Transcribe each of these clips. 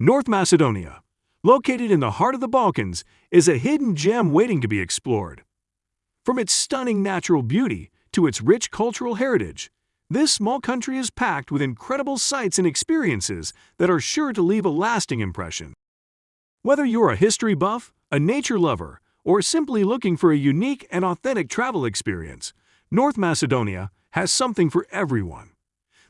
North Macedonia, located in the heart of the Balkans, is a hidden gem waiting to be explored. From its stunning natural beauty to its rich cultural heritage, this small country is packed with incredible sights and experiences that are sure to leave a lasting impression. Whether you're a history buff, a nature lover, or simply looking for a unique and authentic travel experience, North Macedonia has something for everyone.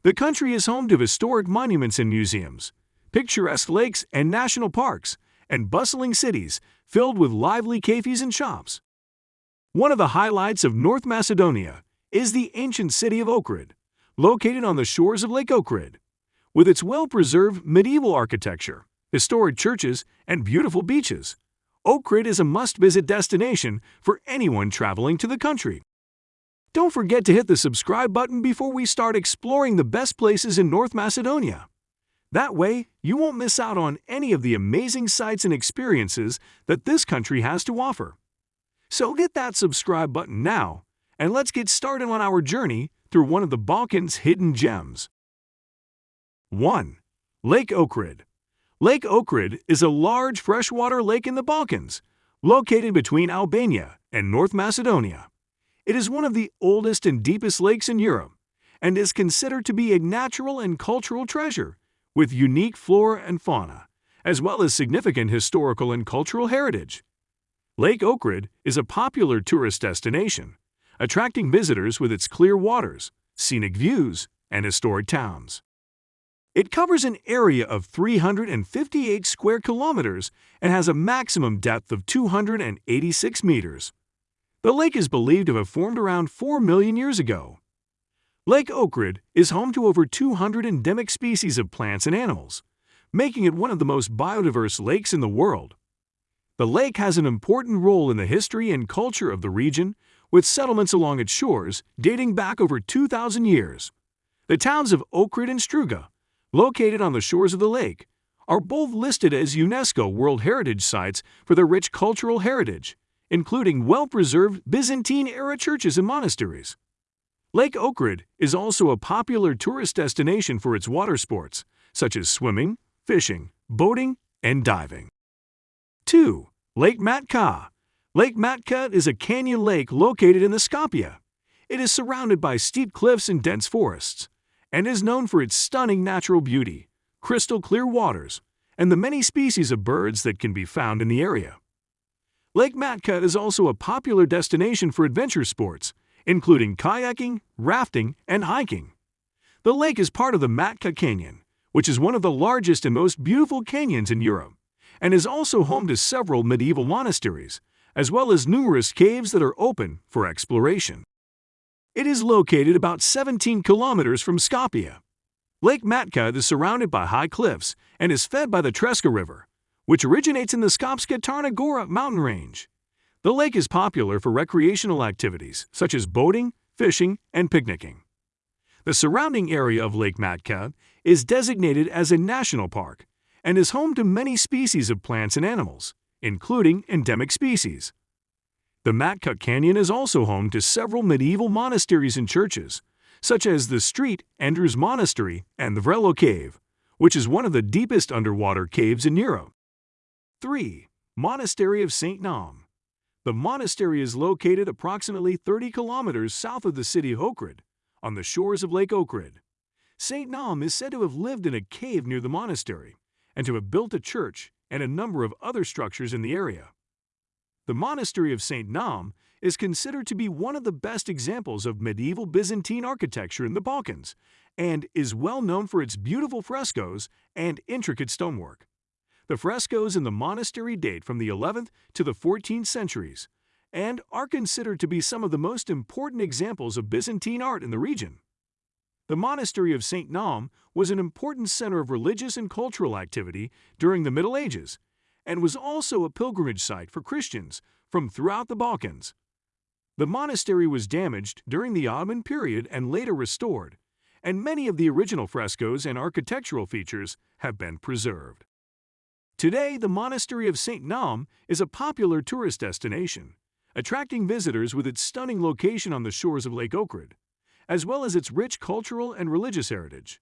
The country is home to historic monuments and museums, picturesque lakes and national parks, and bustling cities filled with lively cafes and shops. One of the highlights of North Macedonia is the ancient city of Ohrid, located on the shores of Lake Ohrid. With its well-preserved medieval architecture, historic churches, and beautiful beaches, Ohrid is a must-visit destination for anyone traveling to the country. Don't forget to hit the subscribe button before we start exploring the best places in North Macedonia. That way, you won't miss out on any of the amazing sights and experiences that this country has to offer. So hit that subscribe button now, and let's get started on our journey through one of the Balkans' hidden gems. 1. Lake Ohrid Lake Ohrid is a large freshwater lake in the Balkans, located between Albania and North Macedonia. It is one of the oldest and deepest lakes in Europe and is considered to be a natural and cultural treasure with unique flora and fauna, as well as significant historical and cultural heritage. Lake Ohrid is a popular tourist destination, attracting visitors with its clear waters, scenic views, and historic towns. It covers an area of 358 square kilometers and has a maximum depth of 286 meters. The lake is believed to have formed around 4 million years ago. Lake Ohrid is home to over 200 endemic species of plants and animals, making it one of the most biodiverse lakes in the world. The lake has an important role in the history and culture of the region, with settlements along its shores dating back over 2,000 years. The towns of Ohrid and Struga located on the shores of the lake, are both listed as UNESCO World Heritage Sites for their rich cultural heritage, including well-preserved Byzantine-era churches and monasteries. Lake Ohrid is also a popular tourist destination for its water sports, such as swimming, fishing, boating, and diving. 2. Lake Matka Lake Matka is a canyon lake located in the Skopje. It is surrounded by steep cliffs and dense forests and is known for its stunning natural beauty, crystal clear waters, and the many species of birds that can be found in the area. Lake Matka is also a popular destination for adventure sports, including kayaking, rafting, and hiking. The lake is part of the Matka Canyon, which is one of the largest and most beautiful canyons in Europe, and is also home to several medieval monasteries, as well as numerous caves that are open for exploration. It is located about 17 kilometers from Skopje. Lake Matka is surrounded by high cliffs and is fed by the Treska River, which originates in the Skopska Crna Gora mountain range. The lake is popular for recreational activities such as boating, fishing, and picnicking. The surrounding area of Lake Matka is designated as a national park and is home to many species of plants and animals, including endemic species. The Matka Canyon is also home to several medieval monasteries and churches, such as the Street Andrews Monastery and the Vrelo Cave, which is one of the deepest underwater caves in Europe. 3. Monastery of St. Naum The monastery is located approximately 30 kilometers south of the city of Ohrid, on the shores of Lake Ohrid. St. Naum is said to have lived in a cave near the monastery and to have built a church and a number of other structures in the area. The monastery of St. Naum is considered to be one of the best examples of medieval Byzantine architecture in the Balkans and is well known for its beautiful frescoes and intricate stonework. The frescoes in the monastery date from the 11th to the 14th centuries and are considered to be some of the most important examples of Byzantine art in the region. The monastery of St. Naum was an important center of religious and cultural activity during the Middle Ages and was also a pilgrimage site for Christians from throughout the Balkans. The monastery was damaged during the Ottoman period and later restored, and many of the original frescoes and architectural features have been preserved. Today, the Monastery of St. Naum is a popular tourist destination, attracting visitors with its stunning location on the shores of Lake Ohrid, as well as its rich cultural and religious heritage.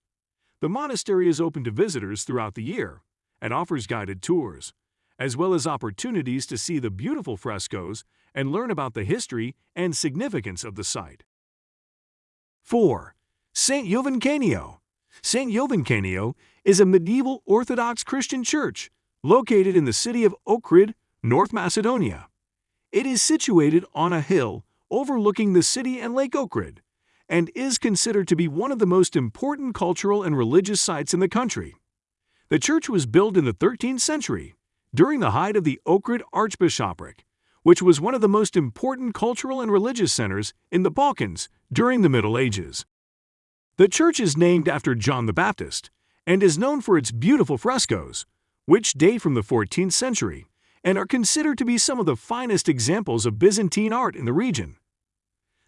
The monastery is open to visitors throughout the year, and offers guided tours, as well as opportunities to see the beautiful frescoes and learn about the history and significance of the site. 4. St. Jovan Kaneo St. Jovan Kaneo is a medieval Orthodox Christian church located in the city of Ohrid, North Macedonia. It is situated on a hill overlooking the city and Lake Ohrid and is considered to be one of the most important cultural and religious sites in the country. The church was built in the 13th century, during the height of the Ohrid Archbishopric, which was one of the most important cultural and religious centers in the Balkans during the Middle Ages. The church is named after John the Baptist and is known for its beautiful frescoes, which date from the 14th century and are considered to be some of the finest examples of Byzantine art in the region.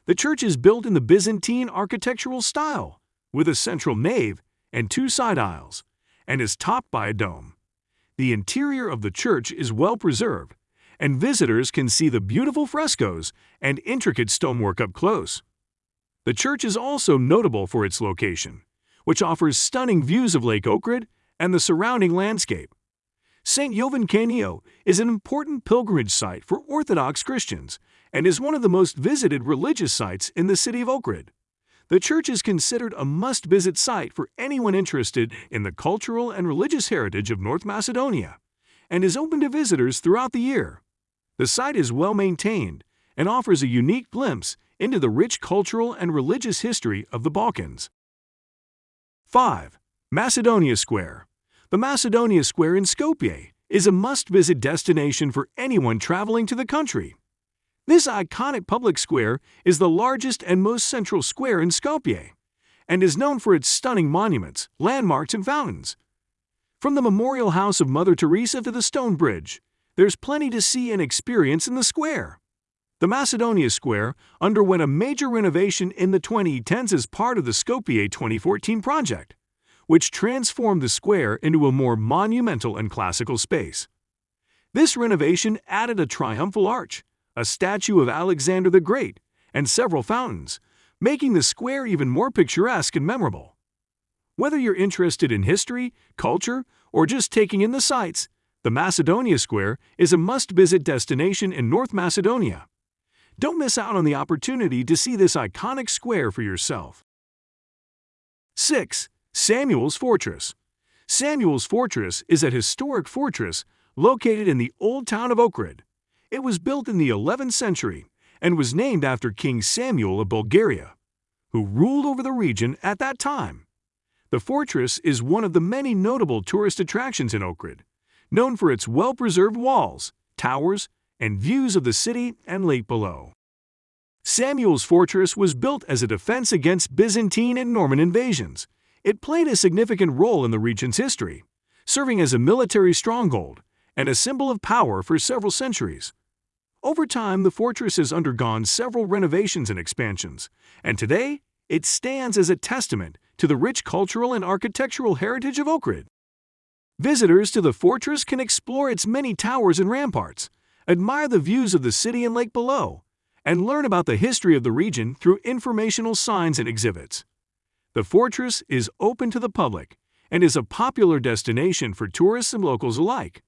The church is built in the Byzantine architectural style, with a central nave and two side aisles, and is topped by a dome. The interior of the church is well preserved, and visitors can see the beautiful frescoes and intricate stonework up close. The church is also notable for its location, which offers stunning views of Lake Ohrid and the surrounding landscape. St. Jovan Kaneo is an important pilgrimage site for Orthodox Christians and is one of the most visited religious sites in the city of Ohrid. The church is considered a must-visit site for anyone interested in the cultural and religious heritage of North Macedonia and is open to visitors throughout the year. The site is well maintained and offers a unique glimpse into the rich cultural and religious history of the Balkans. 5. Macedonia Square the Macedonia Square in Skopje is a must-visit destination for anyone traveling to the country. This iconic public square is the largest and most central square in Skopje and is known for its stunning monuments, landmarks, and fountains. From the Memorial House of Mother Teresa to the Stone Bridge, there's plenty to see and experience in the square. The Macedonia Square underwent a major renovation in the 2010s as part of the Skopje 2014 project which transformed the square into a more monumental and classical space. This renovation added a triumphal arch, a statue of Alexander the Great, and several fountains, making the square even more picturesque and memorable. Whether you're interested in history, culture, or just taking in the sights, the Macedonia Square is a must-visit destination in North Macedonia. Don't miss out on the opportunity to see this iconic square for yourself. 6. Samuel's Fortress Samuel's Fortress is a historic fortress located in the old town of Ohrid. It was built in the 11th century and was named after King Samuel of Bulgaria, who ruled over the region at that time. The fortress is one of the many notable tourist attractions in Ohrid, known for its well-preserved walls, towers, and views of the city and lake below. Samuel's fortress was built as a defense against Byzantine and Norman invasions it played a significant role in the region's history, serving as a military stronghold and a symbol of power for several centuries. Over time, the fortress has undergone several renovations and expansions, and today it stands as a testament to the rich cultural and architectural heritage of Ohrid. Visitors to the fortress can explore its many towers and ramparts, admire the views of the city and lake below, and learn about the history of the region through informational signs and exhibits. The fortress is open to the public and is a popular destination for tourists and locals alike.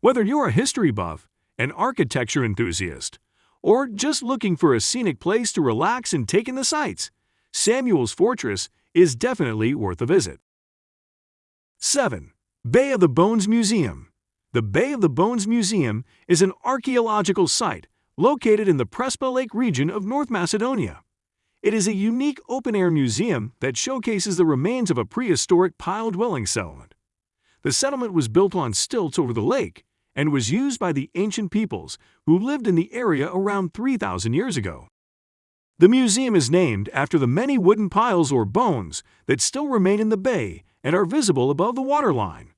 Whether you're a history buff, an architecture enthusiast, or just looking for a scenic place to relax and take in the sights, Samuel's Fortress is definitely worth a visit. 7. Bay of the Bones Museum The Bay of the Bones Museum is an archaeological site located in the Prespa Lake region of North Macedonia. It is a unique open-air museum that showcases the remains of a prehistoric pile-dwelling settlement. The settlement was built on stilts over the lake and was used by the ancient peoples who lived in the area around 3,000 years ago. The museum is named after the many wooden piles or bones that still remain in the bay and are visible above the waterline.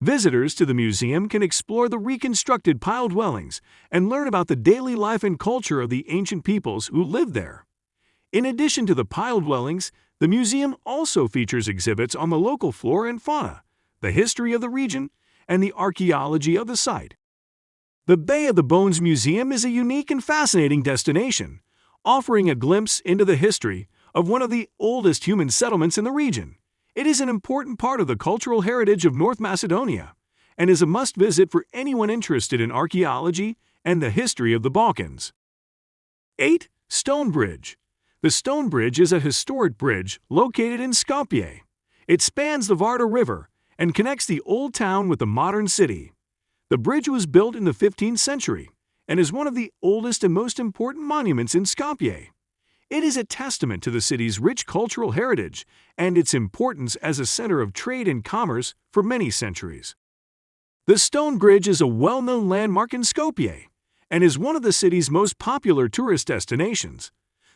Visitors to the museum can explore the reconstructed pile dwellings and learn about the daily life and culture of the ancient peoples who lived there. In addition to the pile dwellings, the museum also features exhibits on the local flora and fauna, the history of the region, and the archaeology of the site. The Bay of the Bones Museum is a unique and fascinating destination, offering a glimpse into the history of one of the oldest human settlements in the region. It is an important part of the cultural heritage of North Macedonia and is a must-visit for anyone interested in archaeology and the history of the Balkans. 8. Stone Bridge The Stone Bridge is a historic bridge located in Skopje. It spans the Vardar River and connects the old town with the modern city. The bridge was built in the 15th century and is one of the oldest and most important monuments in Skopje. It is a testament to the city's rich cultural heritage and its importance as a center of trade and commerce for many centuries. The Stone Bridge is a well-known landmark in Skopje and is one of the city's most popular tourist destinations.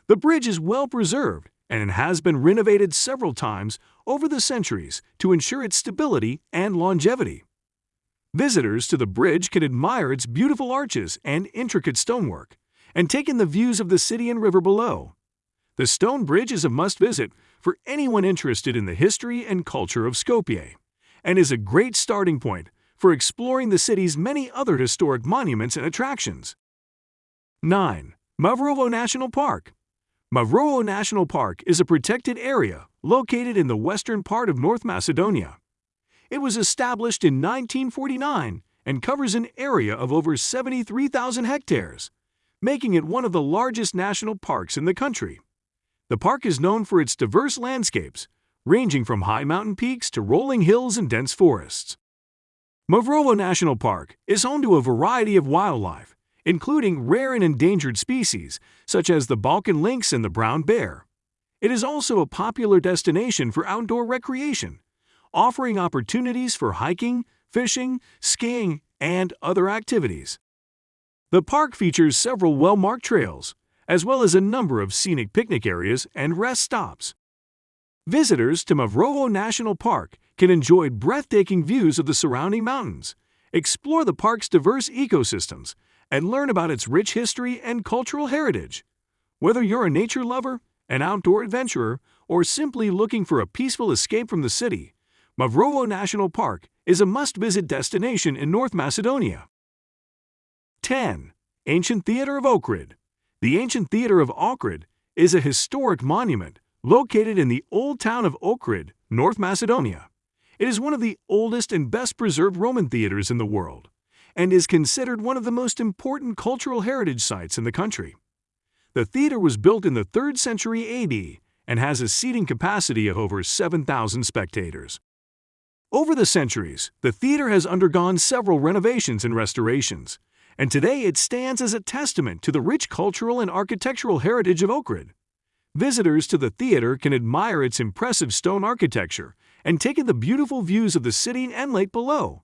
The bridge is well preserved and has been renovated several times over the centuries to ensure its stability and longevity. Visitors to the bridge can admire its beautiful arches and intricate stonework, and take in the views of the city and river below. The stone bridge is a must-visit for anyone interested in the history and culture of Skopje, and is a great starting point for exploring the city's many other historic monuments and attractions. 9. Mavrovo National Park Mavrovo National Park is a protected area located in the western part of North Macedonia. It was established in 1949 and covers an area of over 73,000 hectares, making it one of the largest national parks in the country. The park is known for its diverse landscapes, ranging from high mountain peaks to rolling hills and dense forests. Mavrovo National Park is home to a variety of wildlife, including rare and endangered species such as the Balkan lynx and the brown bear. It is also a popular destination for outdoor recreation, offering opportunities for hiking, fishing, skiing, and other activities. The park features several well-marked trails, as well as a number of scenic picnic areas and rest stops. Visitors to Mavrovo National Park can enjoy breathtaking views of the surrounding mountains, explore the park's diverse ecosystems, and learn about its rich history and cultural heritage. Whether you're a nature lover, an outdoor adventurer, or simply looking for a peaceful escape from the city, Mavrovo National Park is a must-visit destination in North Macedonia. 10. Ancient Theater of Ohrid The Ancient Theater of Ohrid is a historic monument located in the old town of Ohrid, North Macedonia. It is one of the oldest and best-preserved Roman theaters in the world and is considered one of the most important cultural heritage sites in the country. The theater was built in the 3rd century AD and has a seating capacity of over 7,000 spectators. Over the centuries, the theater has undergone several renovations and restorations, and today it stands as a testament to the rich cultural and architectural heritage of Ohrid. Visitors to the theater can admire its impressive stone architecture and take in the beautiful views of the city and lake below.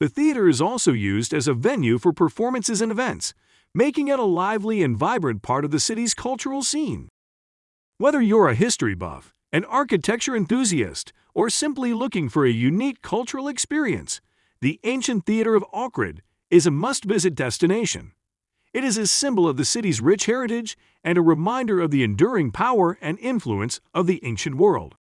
The theater is also used as a venue for performances and events, making it a lively and vibrant part of the city's cultural scene. Whether you're a history buff, an architecture enthusiast, or simply looking for a unique cultural experience, the ancient theater of Ohrid is a must-visit destination. It is a symbol of the city's rich heritage and a reminder of the enduring power and influence of the ancient world.